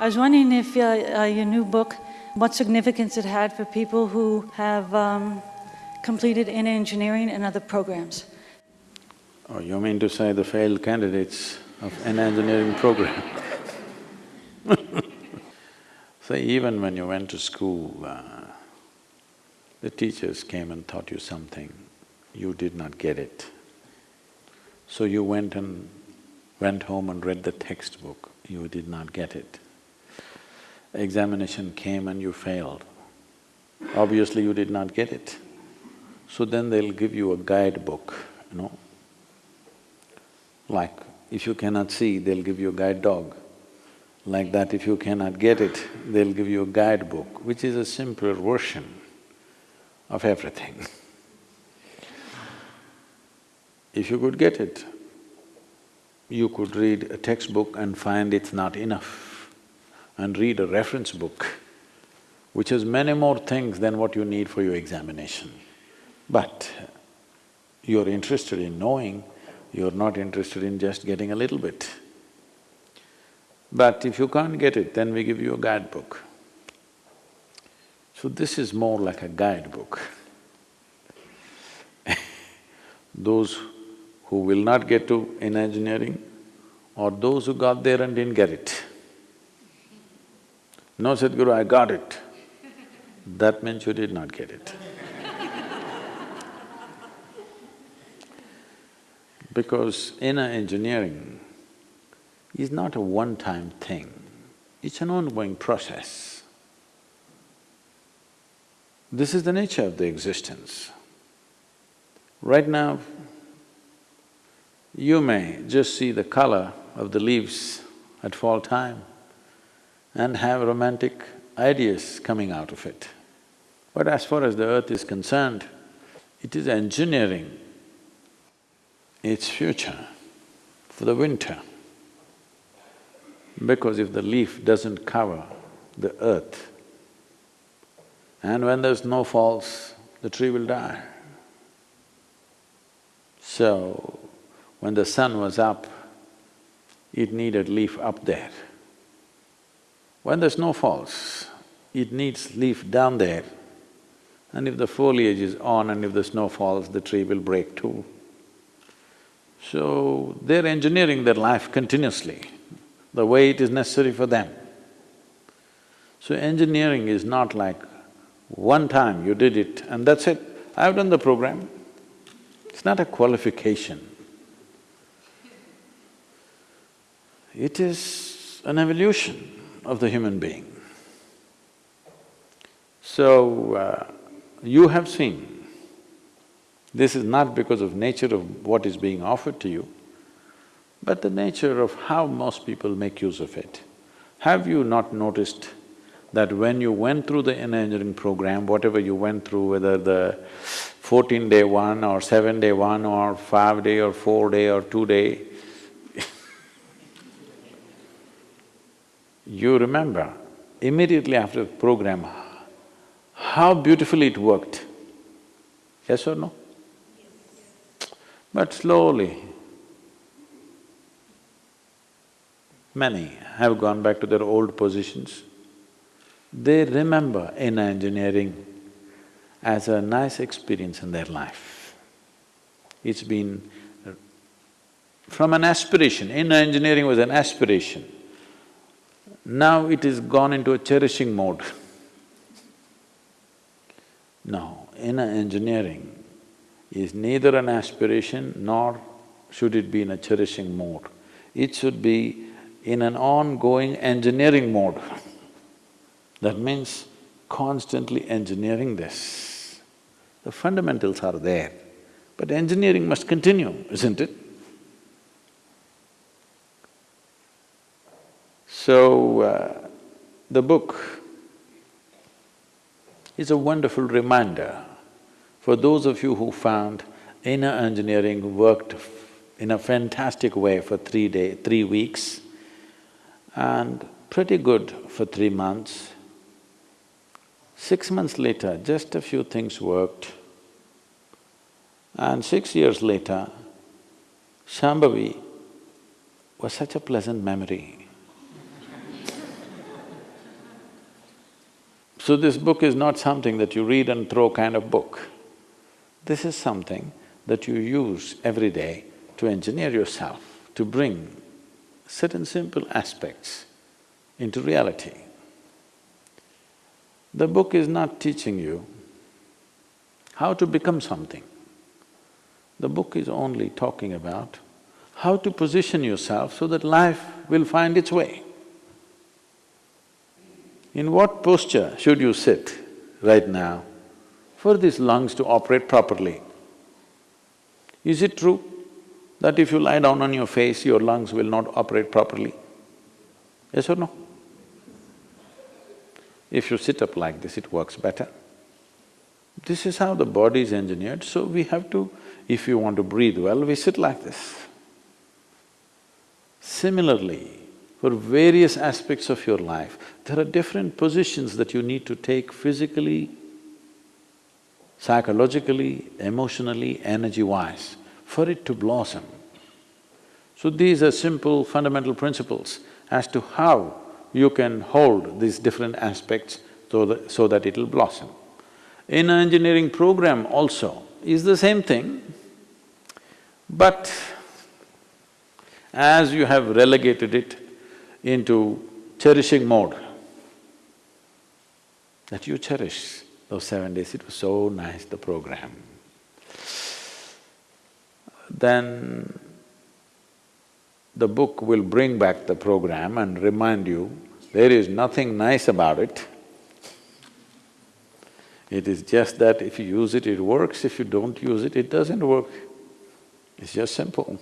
I was wondering if uh, uh, your new book, what significance it had for people who have um, completed inner engineering and other programs. Oh, you mean to say the failed candidates of an engineering program? so even when you went to school, uh, the teachers came and taught you something, you did not get it. So you went and went home and read the textbook, you did not get it. Examination came and you failed. Obviously you did not get it. So then they'll give you a guidebook, you know. Like, if you cannot see, they'll give you a guide dog. Like that, if you cannot get it, they'll give you a guidebook, which is a simpler version of everything. if you could get it, you could read a textbook and find it's not enough, and read a reference book, which has many more things than what you need for your examination. But you're interested in knowing, you're not interested in just getting a little bit. But if you can't get it, then we give you a guidebook. So this is more like a guidebook. those who will not get to inner engineering or those who got there and didn't get it. No, Sadhguru, I got it. That means you did not get it. because inner engineering is not a one-time thing, it's an ongoing process. This is the nature of the existence. Right now, you may just see the color of the leaves at fall time and have romantic ideas coming out of it. But as far as the earth is concerned, it is engineering its future for the winter. Because if the leaf doesn't cover the earth, and when the snow falls, the tree will die. So, when the sun was up, it needed leaf up there. When the snow falls, it needs leaf down there. And if the foliage is on and if the snow falls, the tree will break too. So, they're engineering their life continuously, the way it is necessary for them. So engineering is not like one time you did it and that's it, I've done the program. It's not a qualification. It is an evolution of the human being. So, uh, you have seen, this is not because of nature of what is being offered to you, but the nature of how most people make use of it. Have you not noticed that when you went through the inner engineering program, whatever you went through, whether the fourteen-day one or seven-day one or five-day or four-day or two-day, you remember immediately after the program, how beautifully it worked. Yes or no? But slowly, many have gone back to their old positions. They remember inner engineering as a nice experience in their life. It's been from an aspiration, inner engineering was an aspiration. Now it is gone into a cherishing mode. No, inner engineering is neither an aspiration nor should it be in a cherishing mode. It should be in an ongoing engineering mode. That means constantly engineering this. The fundamentals are there, but engineering must continue, isn't it? So, uh, the book is a wonderful reminder for those of you who found inner engineering worked in a fantastic way for three day… three weeks and pretty good for three months. Six months later, just a few things worked. And six years later, Shambhavi was such a pleasant memory. So this book is not something that you read and throw kind of book. This is something that you use every day to engineer yourself, to bring certain simple aspects into reality. The book is not teaching you how to become something. The book is only talking about how to position yourself so that life will find its way. In what posture should you sit right now for these lungs to operate properly? Is it true that if you lie down on your face, your lungs will not operate properly? Yes or no? If you sit up like this, it works better. This is how the body is engineered, so we have to, if you want to breathe well, we sit like this. Similarly, for various aspects of your life, there are different positions that you need to take physically, psychologically, emotionally, energy-wise, for it to blossom. So these are simple fundamental principles as to how you can hold these different aspects so that, so that it'll blossom. Inner engineering program also is the same thing, but as you have relegated it into cherishing mode, that you cherish those seven days, it was so nice, the program. Then the book will bring back the program and remind you, there is nothing nice about it. It is just that if you use it, it works, if you don't use it, it doesn't work. It's just simple.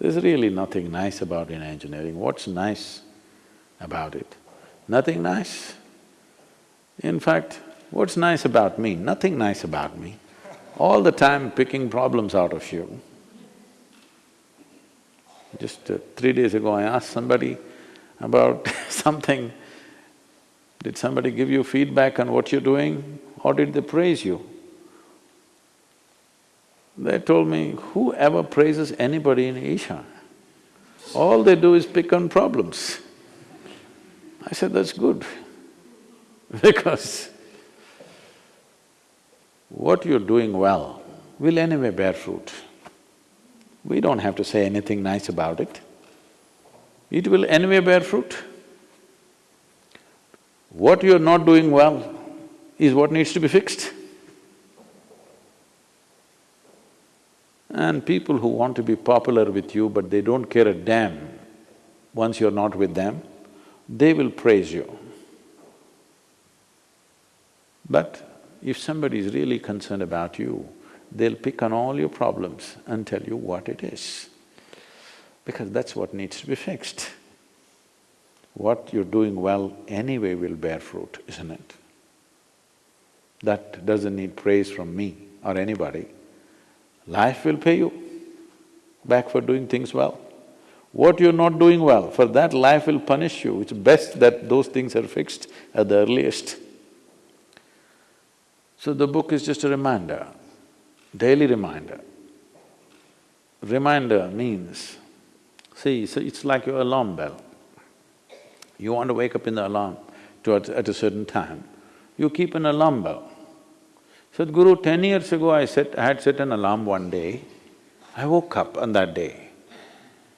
There's really nothing nice about inner engineering. What's nice about it? Nothing nice. In fact, what's nice about me? Nothing nice about me. All the time picking problems out of you. Just uh, three days ago, I asked somebody about something. Did somebody give you feedback on what you're doing or did they praise you? They told me, whoever praises anybody in Isha, all they do is pick on problems. I said, that's good because what you're doing well will anyway bear fruit. We don't have to say anything nice about it. It will anyway bear fruit. What you're not doing well is what needs to be fixed. And people who want to be popular with you but they don't care a damn once you're not with them, they will praise you. But if somebody is really concerned about you, they'll pick on all your problems and tell you what it is, because that's what needs to be fixed. What you're doing well anyway will bear fruit, isn't it? That doesn't need praise from me or anybody. Life will pay you back for doing things well. What you're not doing well, for that life will punish you. It's best that those things are fixed at the earliest. So the book is just a reminder daily reminder. Reminder means, see, so it's like your alarm bell. You want to wake up in the alarm to at, at a certain time, you keep an alarm bell. Sadhguru, ten years ago I set… I had set an alarm one day, I woke up on that day.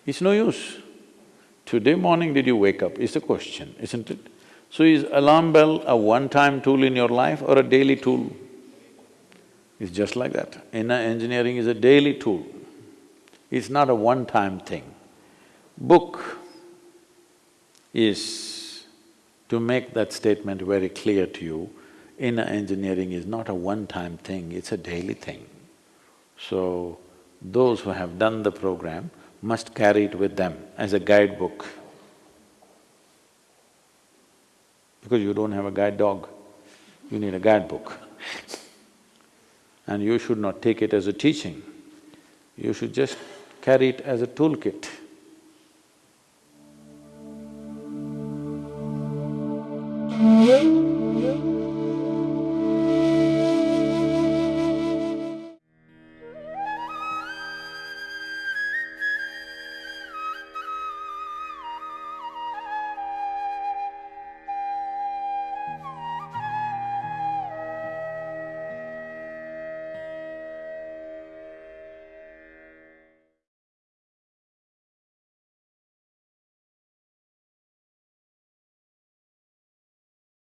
It's no use. Today morning did you wake up is the question, isn't it? So is alarm bell a one-time tool in your life or a daily tool? It's just like that. Inner engineering is a daily tool. It's not a one-time thing. Book is to make that statement very clear to you, inner engineering is not a one-time thing, it's a daily thing. So, those who have done the program must carry it with them as a guidebook. Because you don't have a guide dog, you need a guidebook. And you should not take it as a teaching, you should just carry it as a toolkit. Mm-hmm.